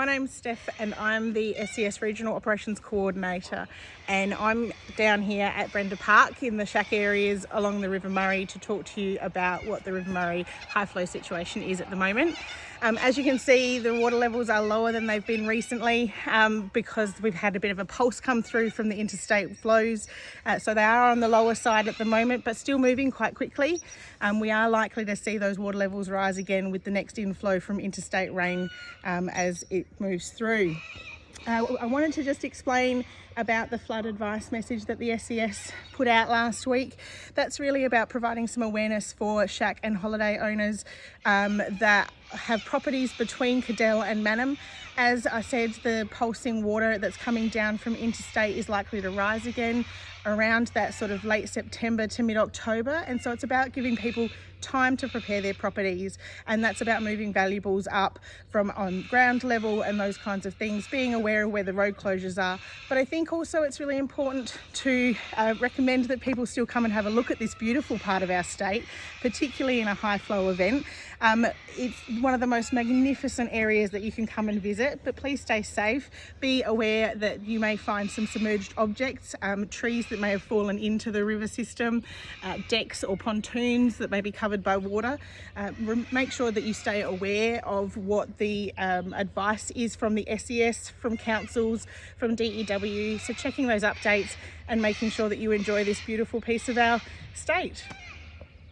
My name's Steph and I'm the SES Regional Operations Coordinator and I'm down here at Brenda Park in the shack areas along the River Murray to talk to you about what the River Murray high flow situation is at the moment. Um, as you can see the water levels are lower than they've been recently um, because we've had a bit of a pulse come through from the interstate flows uh, so they are on the lower side at the moment but still moving quite quickly. Um, we are likely to see those water levels rise again with the next inflow from interstate rain um, as it moves through. Uh, I wanted to just explain about the flood advice message that the SES put out last week. That's really about providing some awareness for shack and holiday owners um, that have properties between Cadell and Mannum. As I said, the pulsing water that's coming down from interstate is likely to rise again around that sort of late September to mid-October and so it's about giving people time to prepare their properties and that's about moving valuables up from on ground level and those kinds of things being aware of where the road closures are but I think also it's really important to uh, recommend that people still come and have a look at this beautiful part of our state particularly in a high flow event um, it's one of the most magnificent areas that you can come and visit but please stay safe be aware that you may find some submerged objects um, trees that may have fallen into the river system, uh, decks or pontoons that may be covered by water. Uh, make sure that you stay aware of what the um, advice is from the SES, from councils, from DEW. So checking those updates and making sure that you enjoy this beautiful piece of our state.